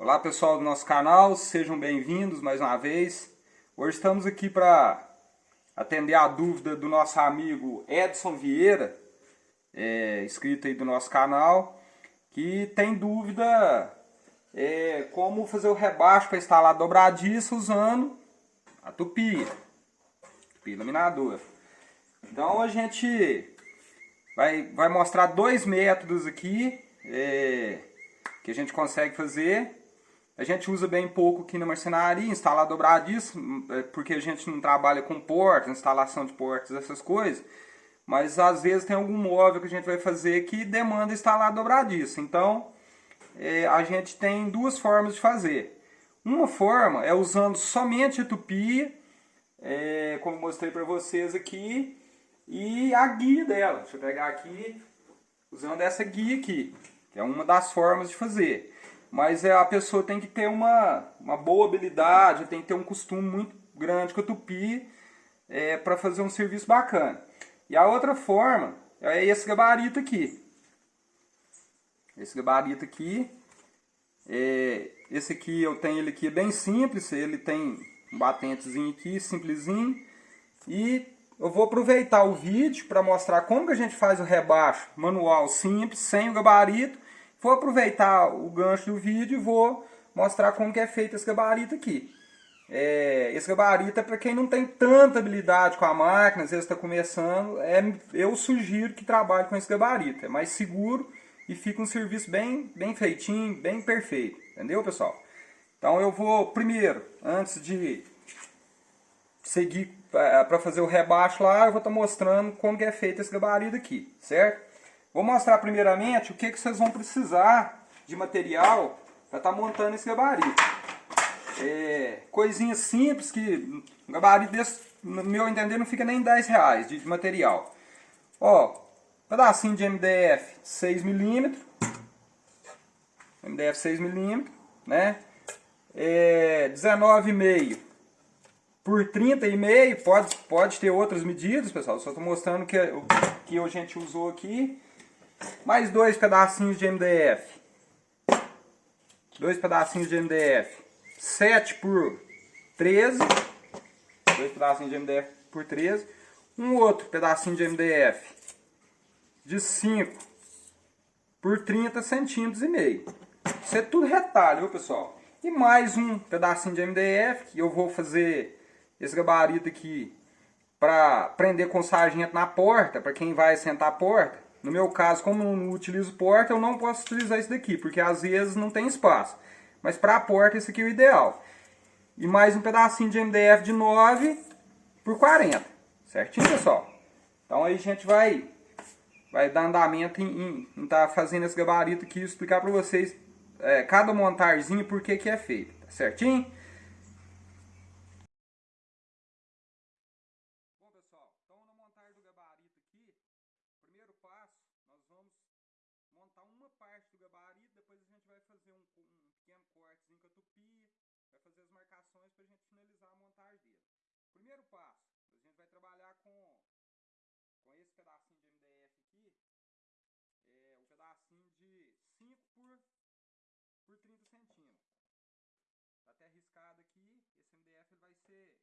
Olá pessoal do nosso canal, sejam bem-vindos mais uma vez. Hoje estamos aqui para atender a dúvida do nosso amigo Edson Vieira, é, inscrito aí do nosso canal, que tem dúvida é, como fazer o rebaixo para instalar dobradiça usando a tupi, tupi laminadora. Então a gente vai, vai mostrar dois métodos aqui é, que a gente consegue fazer. A gente usa bem pouco aqui na marcenaria, instalar dobradiça, é, porque a gente não trabalha com portas, instalação de portas, essas coisas. Mas às vezes tem algum móvel que a gente vai fazer que demanda instalar dobradiça. Então é, a gente tem duas formas de fazer. Uma forma é usando somente a tupi, é, como mostrei para vocês aqui, e a guia dela. Deixa eu pegar aqui, usando essa guia aqui, que é uma das formas de fazer. Mas é, a pessoa tem que ter uma, uma boa habilidade, tem que ter um costume muito grande com a tupi é, para fazer um serviço bacana. E a outra forma é esse gabarito aqui. Esse gabarito aqui, é, esse aqui eu tenho ele aqui bem simples, ele tem um batentezinho aqui, simplesinho. E eu vou aproveitar o vídeo para mostrar como que a gente faz o rebaixo manual simples, sem o gabarito. Vou aproveitar o gancho do vídeo e vou mostrar como que é feito esse gabarito aqui. É, esse gabarito é para quem não tem tanta habilidade com a máquina, às vezes está começando, é, eu sugiro que trabalhe com esse gabarito. É mais seguro e fica um serviço bem, bem feitinho, bem perfeito. Entendeu, pessoal? Então eu vou, primeiro, antes de seguir é, para fazer o rebaixo lá, eu vou estar tá mostrando como que é feito esse gabarito aqui, certo? Vou mostrar primeiramente o que, que vocês vão precisar de material para estar tá montando esse gabarito. É, coisinha simples que um gabarito desse, no meu entender, não fica nem 10 reais de, de material. Ó, pedacinho de MDF 6mm, MDF 6mm, né? É, 19,5 por 30,5, pode, pode ter outras medidas, pessoal. Só estou mostrando que o que a gente usou aqui. Mais dois pedacinhos de MDF. Dois pedacinhos de MDF. 7 por 13. Dois pedacinhos de MDF por 13. Um outro pedacinho de MDF de 5 por 30 centímetros e meio. Isso é tudo retalho, viu, pessoal? E mais um pedacinho de MDF que eu vou fazer esse gabarito aqui para prender com sargento na porta, para quem vai sentar a porta. No meu caso, como eu não utilizo porta, eu não posso utilizar isso daqui, porque às vezes não tem espaço. Mas para a porta, esse aqui é o ideal. E mais um pedacinho de MDF de 9 por 40. Certinho, pessoal? Então aí a gente vai, vai dar andamento em estar tá fazendo esse gabarito aqui e explicar para vocês é, cada montarzinho por que, que é feito. Tá certinho? Primeiro passo, a gente vai trabalhar com, com esse pedacinho de MDF aqui, é um pedacinho de 5 por, por 30 centímetros. Está até riscado aqui, esse MDF ele vai ser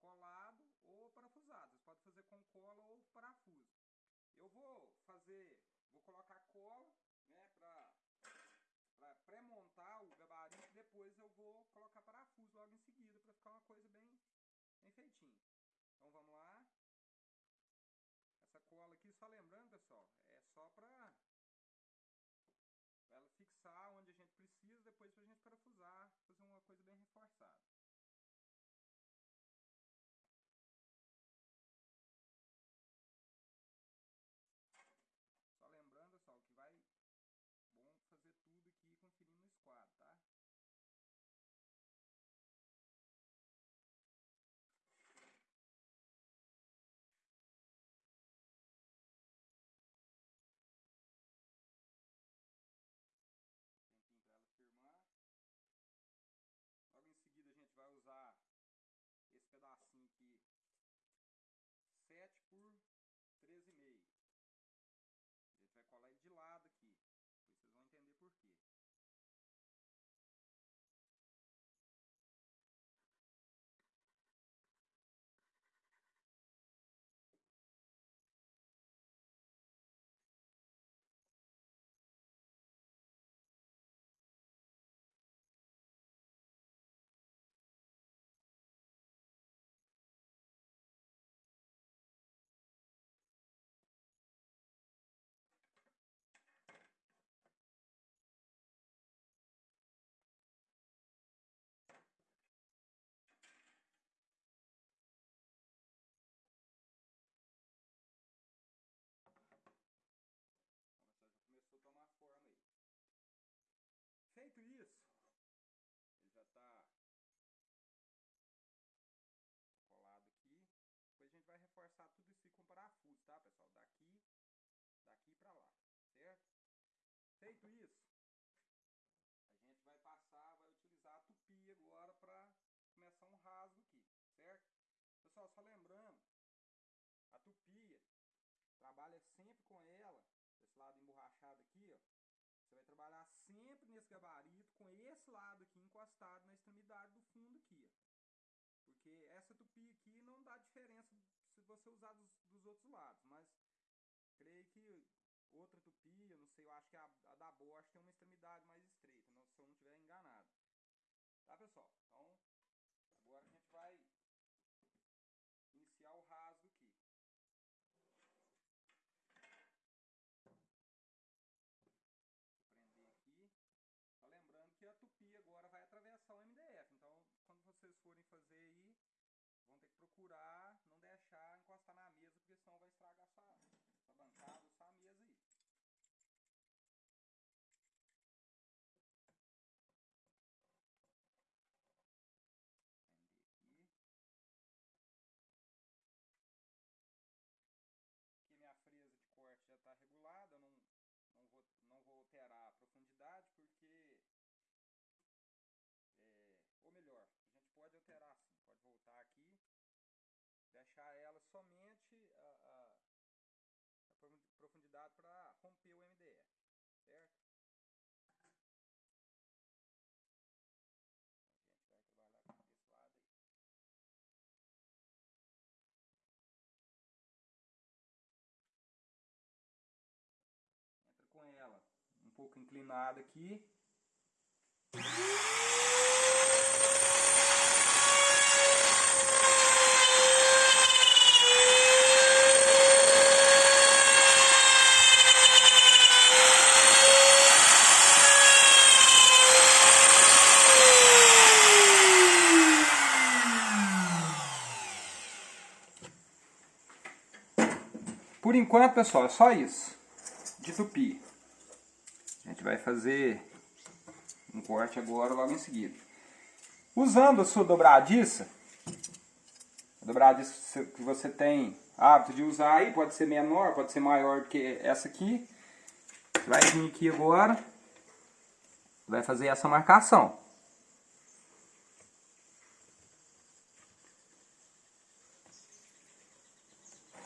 colado ou parafusado. Você pode fazer com cola ou parafuso. Eu vou fazer, vou colocar cola, né, para pré-montar o gabarito, depois eu vou colocar parafuso logo em seguida, para ficar uma coisa bem bem feitinho. Então vamos lá. Rasgo aqui, certo? Pessoal, só lembrando, a tupia, trabalha sempre com ela, esse lado emborrachado aqui, ó. Você vai trabalhar sempre nesse gabarito com esse lado aqui encostado na extremidade do fundo aqui, ó. Porque essa tupi aqui não dá diferença se você usar dos, dos outros lados, mas creio que outra tupi, eu não sei, eu acho que a, a da Bosch tem uma extremidade mais estreita, não, se eu não estiver enganado. Tá, pessoal? Então, agora a gente vai iniciar o rasgo aqui. Vou prender aqui. Só lembrando que a tupi agora vai atravessar o MDF, então quando vocês forem fazer aí, vão ter que procurar não deixar encostar na mesa, porque senão vai estragar essa, essa bancada, essa mesa aí. Aqui minha fresa de corte já está regulada, eu não, não, vou, não vou alterar a profundidade, porque é, ou melhor, a gente pode alterar assim, pode voltar aqui, deixar ela somente a, a, a profundidade para romper o MDF, certo? Gente vai aí. Entra com ela um pouco inclinada aqui. Enquanto, pessoal, é só isso de tupi. A gente vai fazer um corte agora logo em seguida. Usando a sua dobradiça, a dobradiça que você tem hábito de usar aí, pode ser menor, pode ser maior do que essa aqui. Você vai vir aqui agora, vai fazer essa marcação.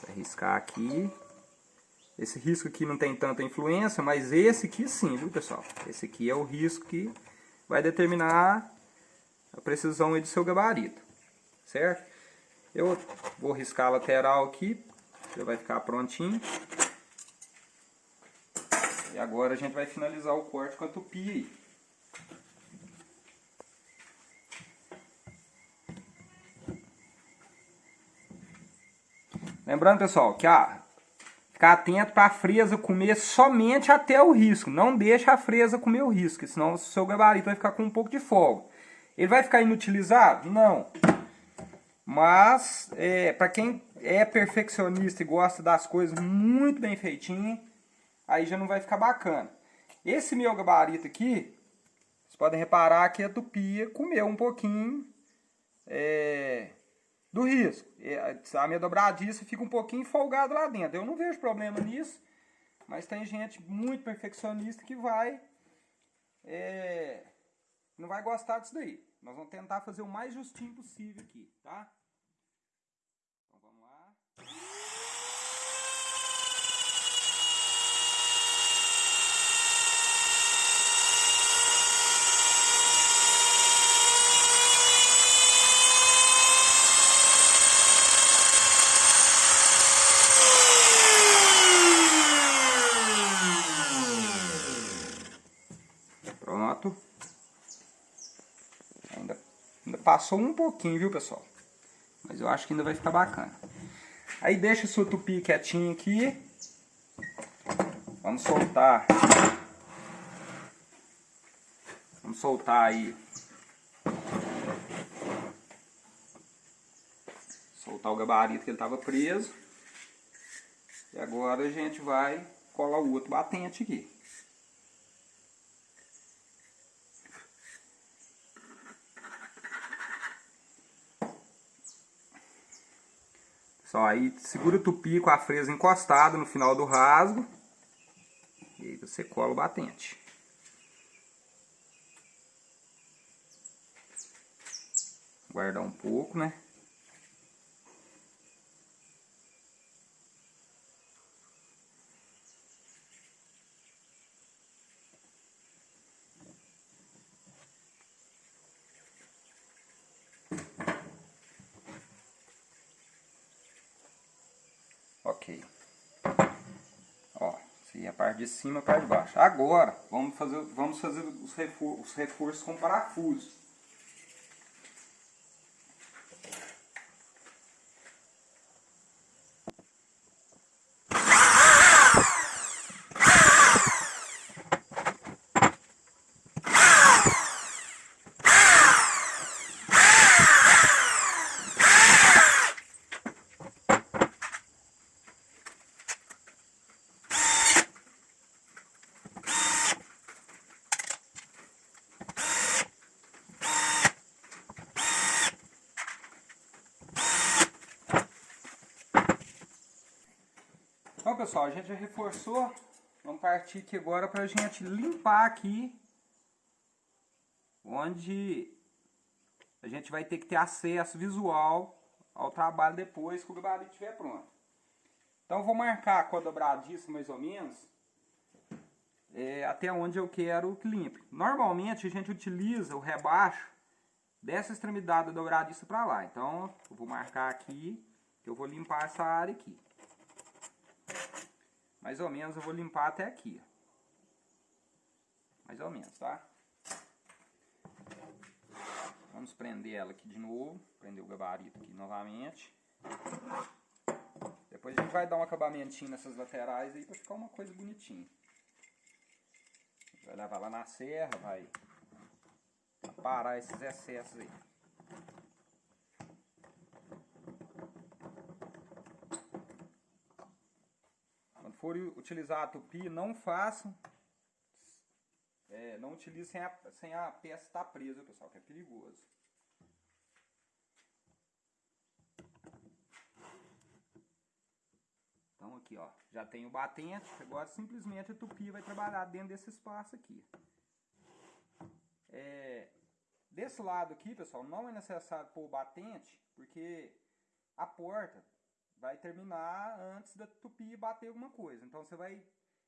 Vai riscar aqui. Esse risco aqui não tem tanta influência, mas esse aqui sim, viu pessoal? Esse aqui é o risco que vai determinar a precisão do seu gabarito, certo? Eu vou riscar a lateral aqui, já vai ficar prontinho. E agora a gente vai finalizar o corte com a tupi aí. Lembrando, pessoal, que a Ficar atento para a fresa comer somente até o risco. Não deixa a fresa comer o risco, senão o seu gabarito vai ficar com um pouco de folga. Ele vai ficar inutilizado? Não. Mas, é, para quem é perfeccionista e gosta das coisas muito bem feitinho, aí já não vai ficar bacana. Esse meu gabarito aqui, vocês podem reparar que a tupia comeu um pouquinho é, do risco. A minha dobradiça fica um pouquinho folgada lá dentro. Eu não vejo problema nisso, mas tem gente muito perfeccionista que vai é, não vai gostar disso daí. Nós vamos tentar fazer o mais justinho possível aqui, tá? Então vamos lá. Passou um pouquinho, viu, pessoal? Mas eu acho que ainda vai ficar bacana. Aí deixa seu tupi quietinho aqui. Vamos soltar. Vamos soltar aí. Soltar o gabarito que ele estava preso. E agora a gente vai colar o outro batente aqui. Só aí segura o tupi com a fresa encostada no final do rasgo. você cola o batente. Guardar um pouco, né? Ok. Ó, se a de cima, a parte de baixo. Agora, vamos fazer, vamos fazer os, refor os reforços com parafuso. Então pessoal, a gente já reforçou. Vamos partir aqui agora para a gente limpar aqui. Onde a gente vai ter que ter acesso visual ao trabalho depois que o gabarito estiver pronto. Então vou marcar com a dobradiça mais ou menos. É, até onde eu quero que limpe. Normalmente a gente utiliza o rebaixo dessa extremidade da dobradiça para lá. Então eu vou marcar aqui que eu vou limpar essa área aqui. Mais ou menos eu vou limpar até aqui. Mais ou menos, tá? Vamos prender ela aqui de novo. Prender o gabarito aqui novamente. Depois a gente vai dar um acabamentinho nessas laterais aí pra ficar uma coisa bonitinha. Vai levar lá na serra, vai parar esses excessos aí. For utilizar a tupi, não façam. É, não utilize sem a, sem a peça estar presa, pessoal, que é perigoso. Então aqui, ó, já tem o batente, agora simplesmente a tupi vai trabalhar dentro desse espaço aqui. É, desse lado aqui, pessoal, não é necessário pôr o batente, porque a porta vai terminar antes da tupi bater alguma coisa. Então você vai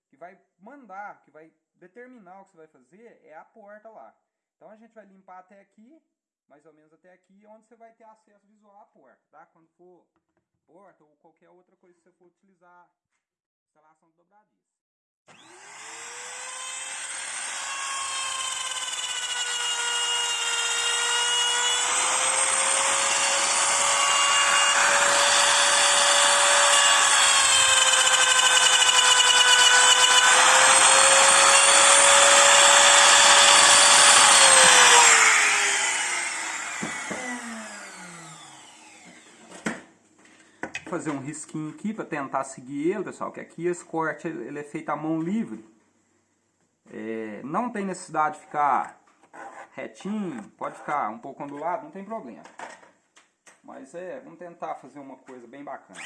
que vai mandar, que vai determinar o que você vai fazer é a porta lá. Então a gente vai limpar até aqui, mais ou menos até aqui, onde você vai ter acesso visual à porta, tá? Quando for porta ou qualquer outra coisa que você for utilizar instalação de dobradiça. fazer um risquinho aqui para tentar seguir ele, pessoal, que aqui esse corte ele é feito à mão livre. É, não tem necessidade de ficar retinho, pode ficar um pouco ondulado, não tem problema. Mas é, vamos tentar fazer uma coisa bem bacana.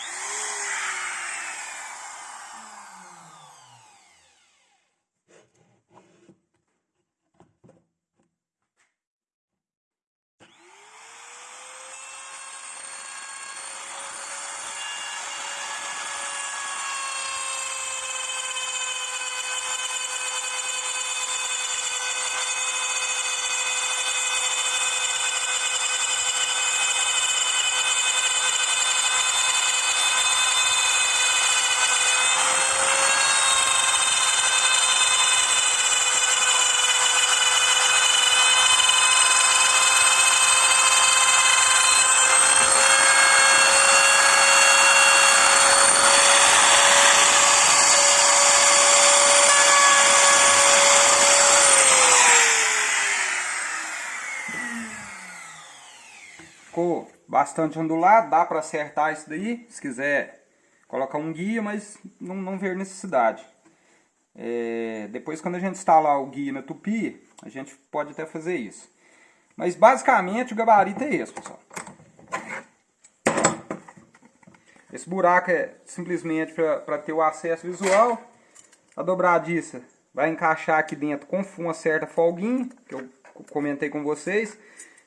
Ficou bastante ondulado, dá para acertar isso daí, se quiser colocar um guia, mas não, não ver necessidade. É, depois quando a gente instalar o guia na tupi, a gente pode até fazer isso. Mas basicamente o gabarito é esse, pessoal. Esse buraco é simplesmente para ter o acesso visual. A dobradiça vai encaixar aqui dentro com uma certa folguinha, que eu comentei com vocês.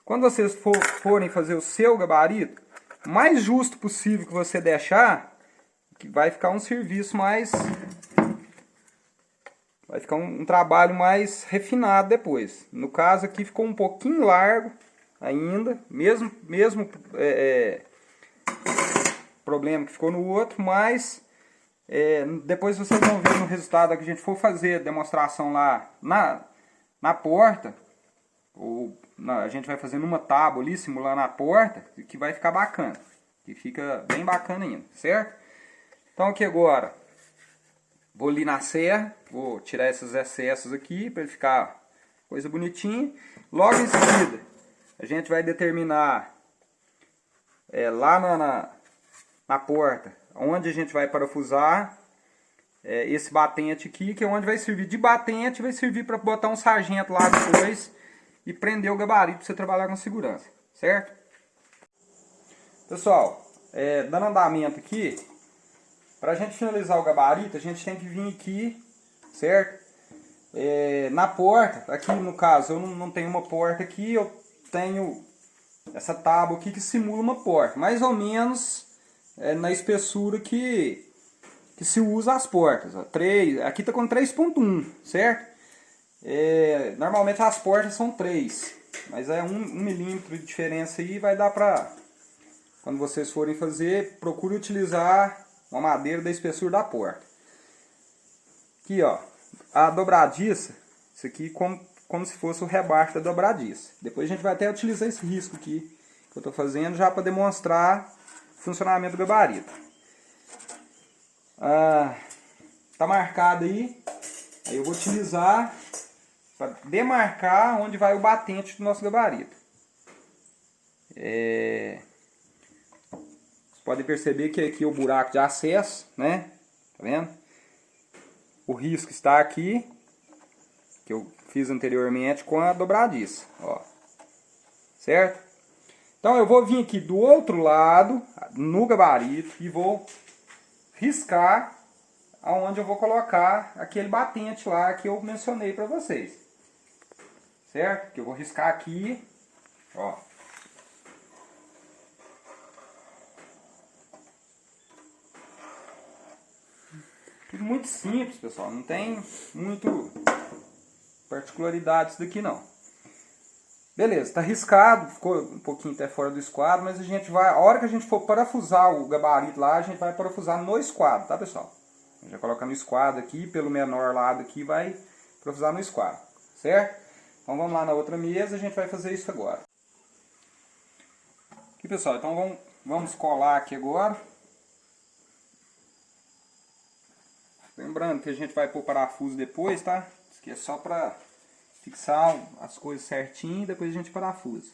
Quando vocês for, forem fazer o seu gabarito, mais justo possível que você deixar, que vai ficar um serviço mais... Vai ficar um, um trabalho mais refinado depois. No caso aqui ficou um pouquinho largo ainda, mesmo, mesmo é, é, problema que ficou no outro, mas é, depois vocês vão ver no resultado que a gente for fazer a demonstração lá na, na porta, ou a gente vai fazer numa tábua ali, simulando a porta, que vai ficar bacana, que fica bem bacana ainda, certo? Então aqui agora, vou ali na serra, vou tirar esses excessos aqui, para ele ficar coisa bonitinha. Logo em seguida, a gente vai determinar é, lá na, na, na porta onde a gente vai parafusar é, esse batente aqui, que é onde vai servir de batente, vai servir para botar um sargento lá depois e prender o gabarito para você trabalhar com segurança, certo? Pessoal, é, dando andamento aqui, para a gente finalizar o gabarito, a gente tem que vir aqui, certo? É, na porta, aqui no caso eu não, não tenho uma porta aqui, eu tenho essa tábua aqui que simula uma porta, mais ou menos é, na espessura que, que se usa as portas. Ó. 3, aqui está com 3.1, certo? É, normalmente as portas são 3, mas é 1 um, um milímetro de diferença aí, vai dar para, quando vocês forem fazer, procure utilizar uma madeira da espessura da porta. Aqui ó, a dobradiça, isso aqui como, como se fosse o rebaixo da dobradiça. Depois a gente vai até utilizar esse risco aqui que eu estou fazendo já para demonstrar funcionamento do gabarito. Ah, tá marcado aí. Aí eu vou utilizar para demarcar onde vai o batente do nosso gabarito. É... Vocês podem perceber que aqui é o buraco de acesso, né? Tá vendo? O risco está aqui, que eu fiz anteriormente com a dobradiça, ó. Certo? Então eu vou vir aqui do outro lado, no gabarito, e vou riscar aonde eu vou colocar aquele batente lá que eu mencionei para vocês. Certo? Que eu vou riscar aqui, ó. Tudo muito simples, pessoal. Não tem muito particularidades daqui não. Beleza, está riscado, ficou um pouquinho até fora do esquadro, mas a gente vai, a hora que a gente for parafusar o gabarito lá, a gente vai parafusar no esquadro, tá pessoal? Já coloca no esquadro aqui, pelo menor lado aqui, vai parafusar no esquadro, certo? Então vamos lá na outra mesa, a gente vai fazer isso agora. Aqui pessoal, então vamos, vamos colar aqui agora. Lembrando que a gente vai pôr parafuso depois, tá? Isso aqui é só para fixar as coisas certinho e depois a gente parafusa.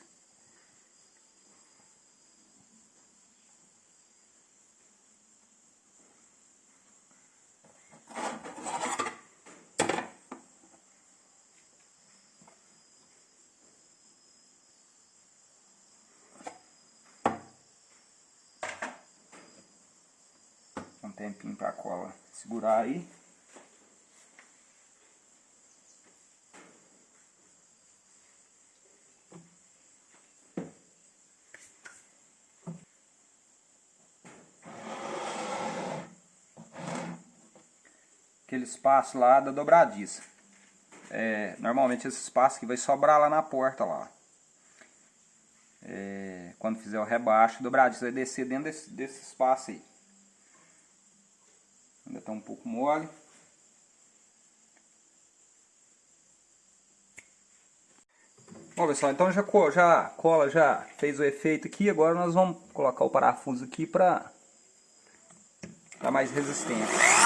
Tempinho para a cola segurar aí. aquele espaço lá da dobradiça. É, normalmente esse espaço que vai sobrar lá na porta lá. É, quando fizer o rebaixo, dobradiça vai descer dentro desse, desse espaço aí. Está um pouco mole. Bom pessoal, então já, já cola já fez o efeito aqui, agora nós vamos colocar o parafuso aqui para dar mais resistência.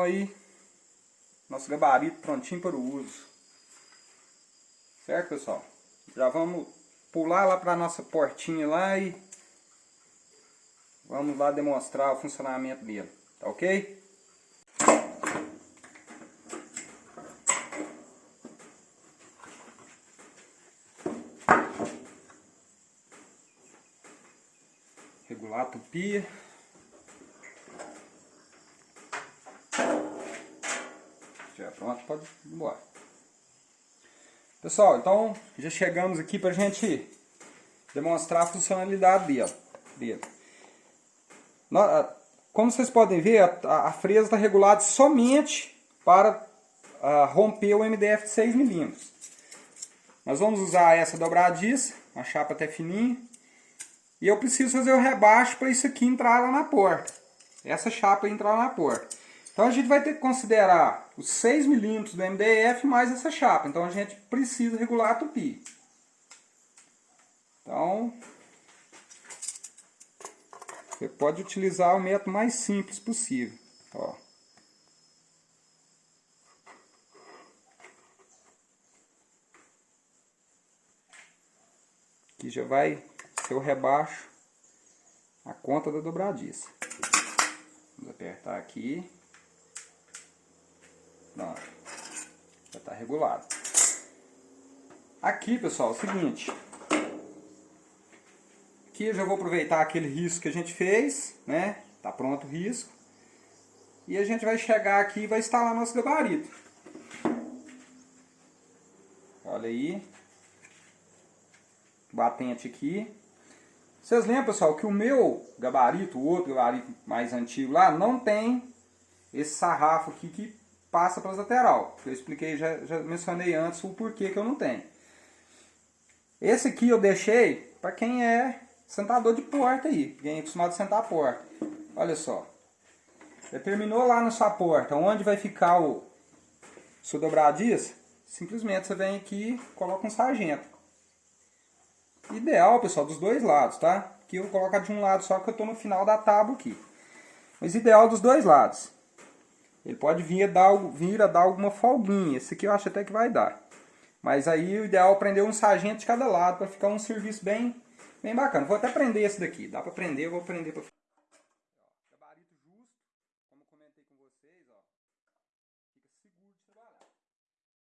Então aí, nosso gabarito prontinho para o uso. Certo, pessoal? Já vamos pular lá para a nossa portinha lá e vamos lá demonstrar o funcionamento dele. Tá ok? Regular a tupia. Pode embora. Pessoal, então já chegamos aqui para a gente demonstrar a funcionalidade dele. Como vocês podem ver, a, a fresa está regulada somente para uh, romper o MDF de 6mm. Nós vamos usar essa dobradiça, uma chapa até fininha. E eu preciso fazer o rebaixo para isso aqui entrar lá na porta. Essa chapa entrar lá na porta. Então a gente vai ter que considerar os 6 milímetros do MDF mais essa chapa. Então a gente precisa regular a tupi. Então, você pode utilizar o método mais simples possível. Ó. Aqui já vai ser o rebaixo, a conta da dobradiça. Vamos apertar aqui. Pronto. Já está regulado. Aqui, pessoal, é o seguinte. Aqui eu já vou aproveitar aquele risco que a gente fez, né? Tá pronto o risco. E a gente vai chegar aqui e vai instalar nosso gabarito. Olha aí. Batente aqui. Vocês lembram, pessoal, que o meu gabarito, o outro gabarito mais antigo lá, não tem esse sarrafo aqui que passa para as lateral. Eu expliquei, já, já mencionei antes o porquê que eu não tenho. Esse aqui eu deixei para quem é sentador de porta aí, quem é acostumado a sentar a porta. Olha só. Determinou lá na sua porta onde vai ficar o seu dobradiça, simplesmente você vem aqui e coloca um sargento. Ideal, pessoal, dos dois lados, tá? Aqui eu vou colocar de um lado só que eu estou no final da tábua aqui. Mas ideal dos dois lados. Ele pode vir a, dar, vir a dar alguma folguinha. Esse aqui eu acho até que vai dar. Mas aí o ideal é prender um sargento de cada lado para ficar um serviço bem, bem bacana. Vou até prender esse daqui. Dá para prender, eu vou prender para Gabarito justo, como comentei com vocês, ó. Fica seguro de trabalhar.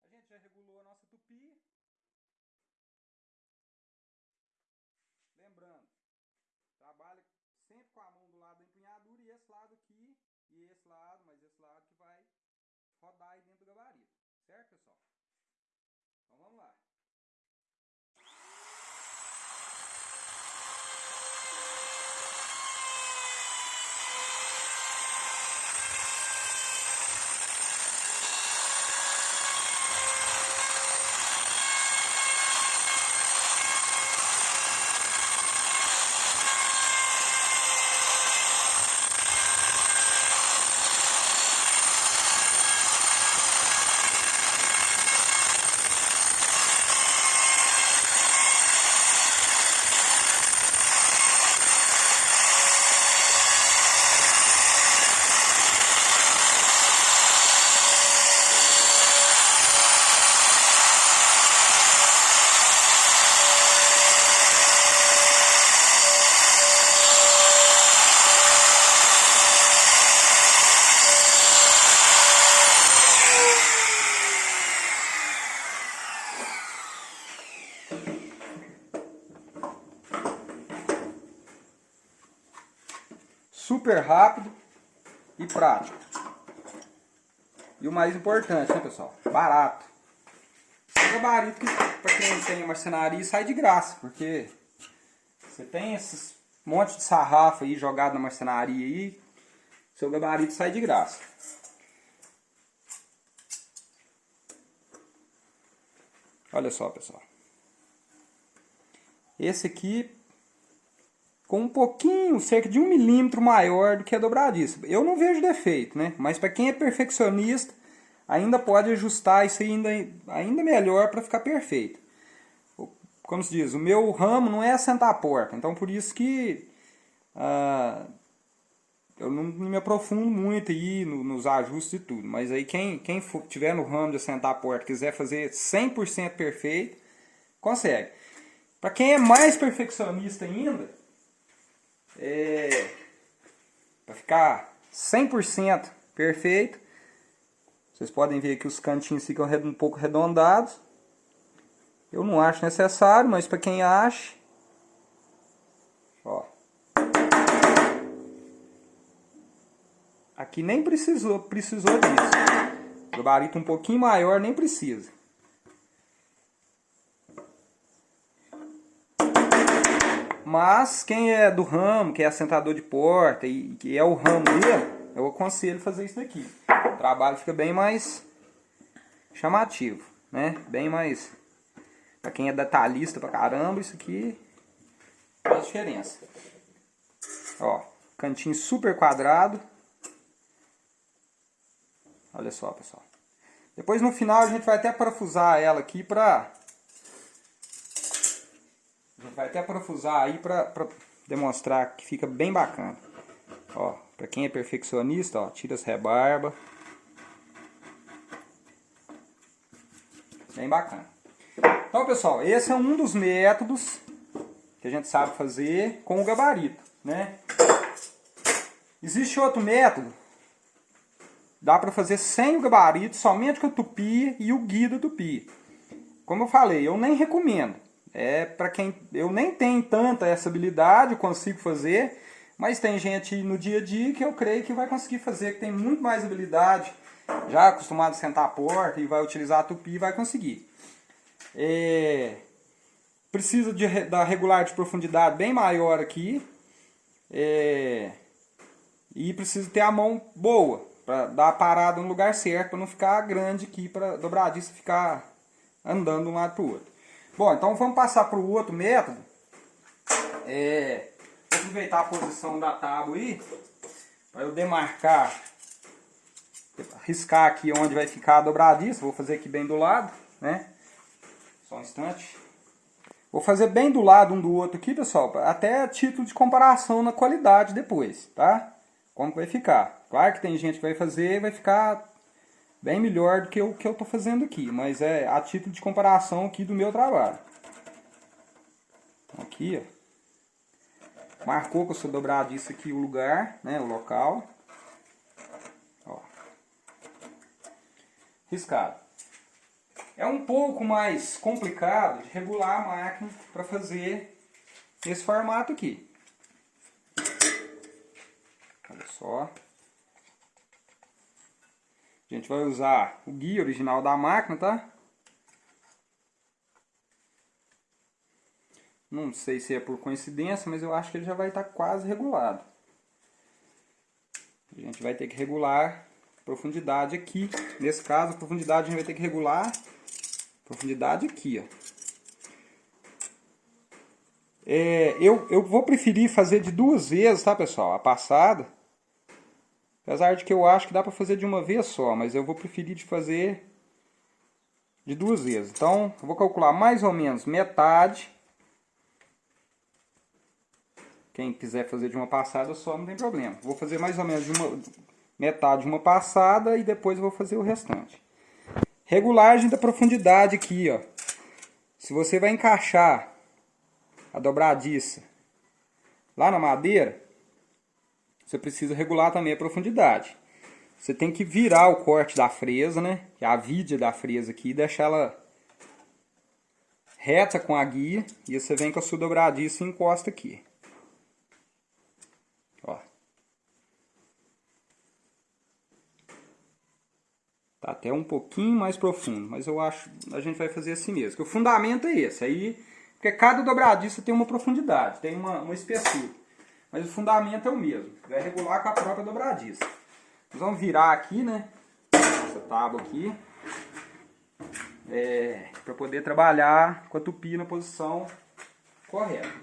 A gente já regulou a nossa tupi. Lembrando, trabalha sempre com a mão do lado da empunhadura e esse lado aqui, e esse lado, mas esse lado que vai rodar aí dentro do gabarito. Certo, pessoal? Então vamos lá. super rápido e prático. E o mais importante, né, pessoal? Barato. Esse gabarito que, para quem tem marcenaria, sai de graça, porque você tem esses monte de sarrafo aí jogado na marcenaria aí, seu gabarito sai de graça. Olha só, pessoal. Esse aqui com um pouquinho, cerca de um milímetro maior do que a dobradiça. Eu não vejo defeito, né? Mas para quem é perfeccionista, ainda pode ajustar isso ainda, ainda melhor para ficar perfeito. Como se diz, o meu ramo não é assentar a porta, então por isso que ah, eu não me aprofundo muito aí no, nos ajustes e tudo. Mas aí quem, quem for, tiver no ramo de assentar a porta quiser fazer 100% perfeito, consegue. Para quem é mais perfeccionista ainda, é, para ficar 100% perfeito, vocês podem ver que os cantinhos ficam um pouco arredondados. Eu não acho necessário, mas para quem acha, ó. Aqui nem precisou, precisou disso. Gabarito um pouquinho maior nem precisa. Mas quem é do ramo, que é assentador de porta e que é o ramo dele, eu aconselho fazer isso daqui. O trabalho fica bem mais chamativo, né? Bem mais... Pra quem é detalhista pra caramba, isso aqui faz diferença. Ó, cantinho super quadrado. Olha só, pessoal. Depois no final a gente vai até parafusar ela aqui pra... A gente vai até parafusar aí pra, pra demonstrar que fica bem bacana. Ó, pra quem é perfeccionista, ó, tira as rebarba. Bem bacana. Então, pessoal, esse é um dos métodos que a gente sabe fazer com o gabarito, né? Existe outro método, dá para fazer sem o gabarito, somente com a tupi e o guia da tupi. Como eu falei, eu nem recomendo. É para quem eu nem tenho tanta essa habilidade, consigo fazer, mas tem gente no dia a dia que eu creio que vai conseguir fazer, que tem muito mais habilidade, já acostumado a sentar a porta e vai utilizar a tupi vai conseguir. É, precisa de, da regular de profundidade bem maior aqui. É, e precisa ter a mão boa para dar a parada no lugar certo, para não ficar grande aqui, para dobradiça ficar andando de um lado para o outro. Bom, então vamos passar para o outro método. É, vou aproveitar a posição da tábua aí, para eu demarcar, riscar aqui onde vai ficar a dobradiça, vou fazer aqui bem do lado, né? Só um instante. Vou fazer bem do lado um do outro aqui, pessoal, até título de comparação na qualidade depois, tá? Como vai ficar. Claro que tem gente que vai fazer vai ficar bem melhor do que o que eu estou fazendo aqui, mas é a título de comparação aqui do meu trabalho. Aqui, ó. Marcou com a sua dobradiça aqui o lugar, né, o local. Ó. Riscado. É um pouco mais complicado de regular a máquina para fazer esse formato aqui. Olha só. A gente vai usar o guia original da máquina, tá? Não sei se é por coincidência, mas eu acho que ele já vai estar quase regulado. A gente vai ter que regular profundidade aqui. Nesse caso, a profundidade a gente vai ter que regular Profundidade aqui, ó. É, eu, eu vou preferir fazer de duas vezes, tá, pessoal? A passada. Apesar de que eu acho que dá para fazer de uma vez só, mas eu vou preferir de fazer de duas vezes. Então, eu vou calcular mais ou menos metade. Quem quiser fazer de uma passada só, não tem problema. Vou fazer mais ou menos de uma metade de uma passada e depois vou fazer o restante. Regulagem da profundidade aqui, ó. Se você vai encaixar a dobradiça lá na madeira, você precisa regular também a profundidade. Você tem que virar o corte da fresa, né? Que é a vidia da fresa aqui, e deixar ela reta com a guia. E você vem com a sua dobradiça e encosta aqui. Tá até um pouquinho mais profundo, mas eu acho a gente vai fazer assim mesmo. O fundamento é esse, aí, porque cada dobradiça tem uma profundidade, tem uma, uma espessura. Mas o fundamento é o mesmo, vai regular com a própria dobradiça. Nós vamos virar aqui, né, essa tábua aqui, é, para poder trabalhar com a tupi na posição correta.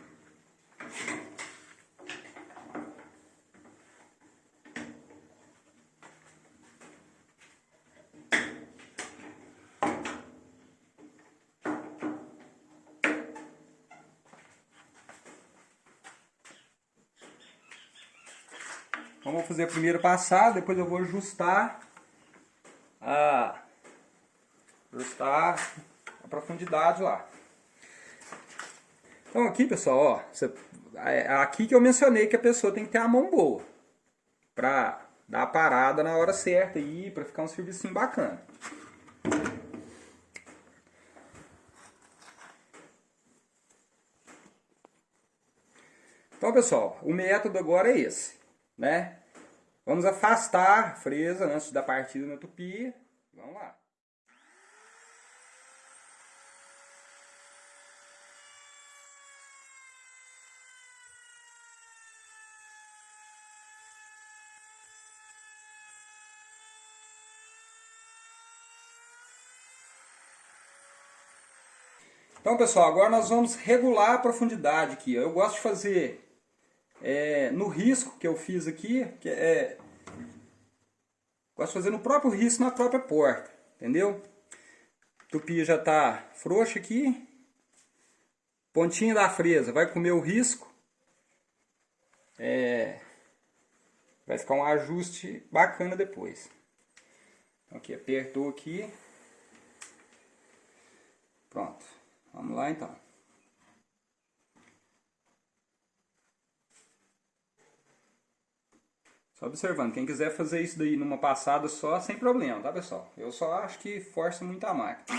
Fazer passada, depois eu vou ajustar a, ajustar a profundidade lá. Então aqui pessoal, ó, você, é aqui que eu mencionei que a pessoa tem que ter a mão boa. Pra dar a parada na hora certa aí, pra ficar um serviço bacana. Então pessoal, o método agora é esse né? Vamos afastar a fresa antes da partida na tupi. Vamos lá. Então, pessoal, agora nós vamos regular a profundidade aqui. Eu gosto de fazer é, no risco que eu fiz aqui, que é, gosto de fazer no próprio risco, na própria porta, entendeu? Tupi já está frouxa aqui. Pontinha da fresa vai comer o risco. É, vai ficar um ajuste bacana depois. Então, aqui apertou aqui. Pronto. Vamos lá então. Só observando, quem quiser fazer isso daí numa passada só, sem problema, tá pessoal? Eu só acho que força muito a máquina.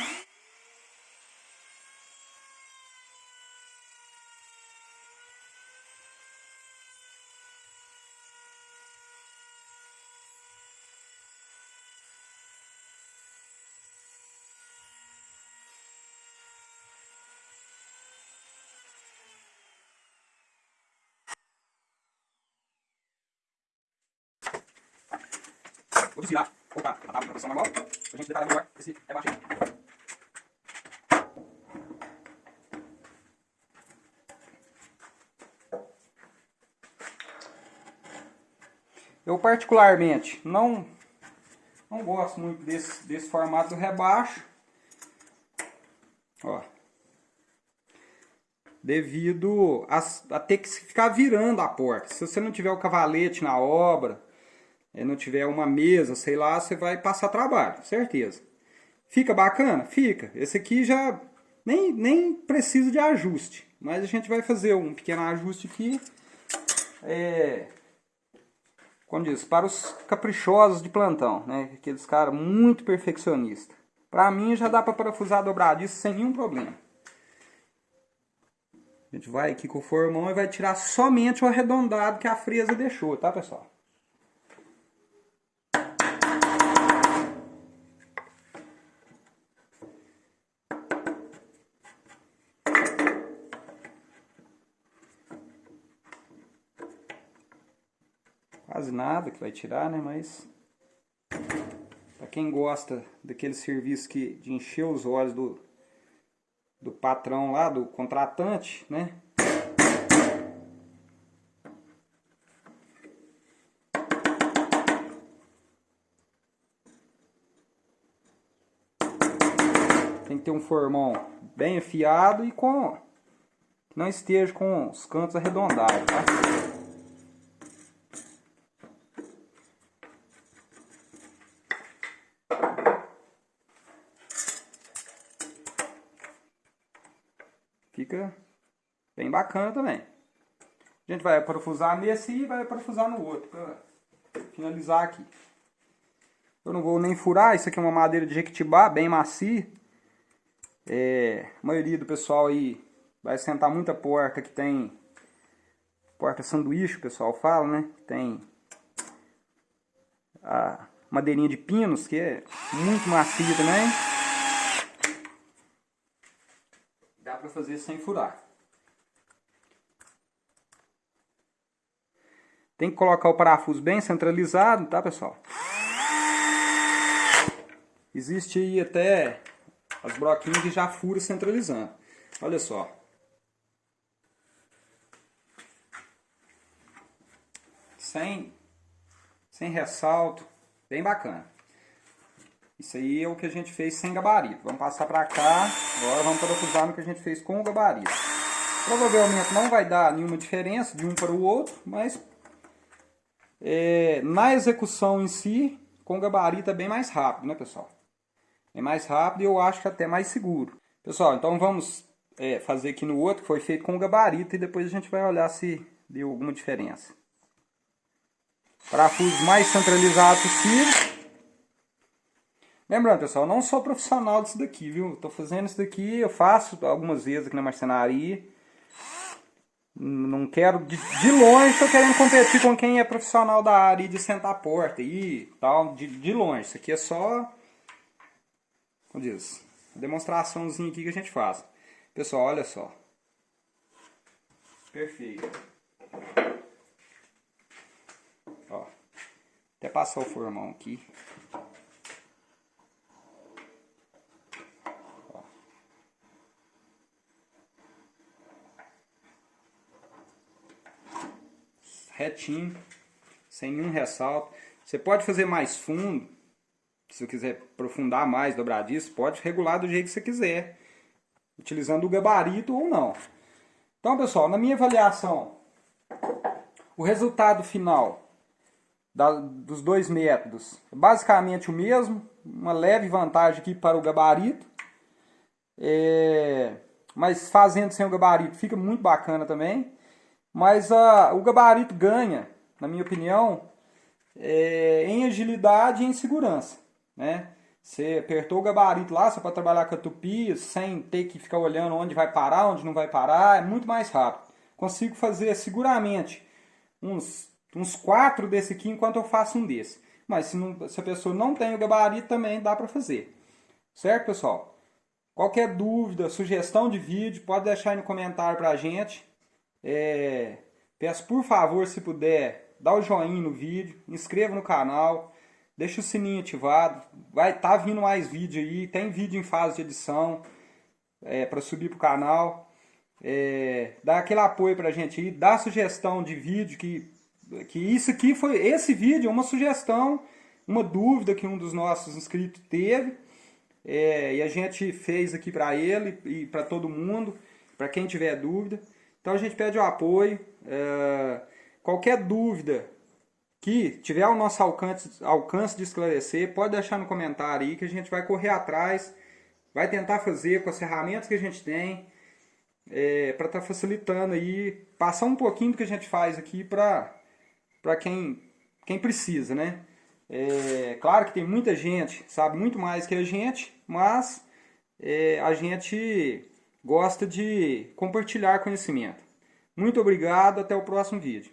Vou desvirar. Opa, a tábua pressão normal. Para a gente detalhar melhor esse baixo. Eu particularmente não, não gosto muito desse, desse formato do rebaixo. Ó. Devido a, a ter que ficar virando a porta. Se você não tiver o cavalete na obra, não tiver uma mesa, sei lá, você vai passar trabalho, certeza. Fica bacana? Fica. Esse aqui já nem, nem precisa de ajuste, mas a gente vai fazer um pequeno ajuste aqui. É, como diz, para os caprichosos de plantão, né? Aqueles caras muito perfeccionistas. Para mim já dá para parafusar dobradiço sem nenhum problema. A gente vai aqui com o formão e vai tirar somente o arredondado que a fresa deixou, tá pessoal? Quase nada que vai tirar, né? Mas para quem gosta daquele serviço que, de encher os olhos do, do patrão lá, do contratante, né? Tem que ter um formão bem afiado e com não esteja com os cantos arredondados, tá? Fica bacana também. A gente vai parafusar nesse e vai parafusar no outro, para finalizar aqui. Eu não vou nem furar, isso aqui é uma madeira de jequitibá, bem macia. É, a maioria do pessoal aí vai sentar muita porta que tem porta sanduíche, o pessoal fala, né? Tem a madeirinha de pinos, que é muito macia também. para fazer sem furar. Tem que colocar o parafuso bem centralizado, tá pessoal? Existe aí até as broquinhas que já furam centralizando. Olha só. Sem, sem ressalto, bem bacana. Isso aí é o que a gente fez sem gabarito. Vamos passar para cá. Agora vamos parafusar no que a gente fez com o gabarito. Provavelmente não vai dar nenhuma diferença de um para o outro, mas é, na execução em si, com gabarito é bem mais rápido, né pessoal? É mais rápido e eu acho que até mais seguro. Pessoal, então vamos é, fazer aqui no outro, que foi feito com gabarito, e depois a gente vai olhar se deu alguma diferença. Parafuso mais centralizado possível. Lembrando, pessoal, não sou profissional disso daqui, viu? Estou fazendo isso daqui, eu faço algumas vezes aqui na marcenaria. Não quero, de, de longe estou querendo competir com quem é profissional da área de sentar a porta e tal, de, de longe. Isso aqui é só, como diz, demonstraçãozinha aqui que a gente faz. Pessoal, olha só. Perfeito. Ó, até passar o formão aqui. Retinho, sem nenhum ressalto. Você pode fazer mais fundo, se você quiser aprofundar mais dobradiço, pode regular do jeito que você quiser, utilizando o gabarito ou não. Então, pessoal, na minha avaliação, o resultado final da, dos dois métodos é basicamente o mesmo, uma leve vantagem aqui para o gabarito, é, mas fazendo sem o gabarito fica muito bacana também. Mas o gabarito ganha, na minha opinião, é, em agilidade e em segurança. Né? Você apertou o gabarito lá, você pode trabalhar com a tupi sem ter que ficar olhando onde vai parar, onde não vai parar, é muito mais rápido. Consigo fazer seguramente uns, uns quatro desse aqui enquanto eu faço um desse. Mas se, não, se a pessoa não tem o gabarito também dá para fazer. Certo, pessoal? Qualquer dúvida, sugestão de vídeo, pode deixar aí no comentário para a gente. É, peço por favor, se puder, dá o joinha no vídeo, inscreva no canal, deixa o sininho ativado. Vai estar tá vindo mais vídeo aí, tem vídeo em fase de edição é, para subir para o canal. É, dá aquele apoio para a gente aí, dá sugestão de vídeo que, que isso aqui foi esse vídeo é uma sugestão, uma dúvida que um dos nossos inscritos teve é, e a gente fez aqui para ele e para todo mundo, para quem tiver dúvida. Então a gente pede o apoio. É, qualquer dúvida que tiver ao nosso alcance, alcance de esclarecer, pode deixar no comentário aí que a gente vai correr atrás, vai tentar fazer com as ferramentas que a gente tem, é, para estar tá facilitando aí, passar um pouquinho do que a gente faz aqui para quem, quem precisa, né? É, claro que tem muita gente, sabe muito mais que a gente, mas é, a gente gosta de compartilhar conhecimento. Muito obrigado, até o próximo vídeo.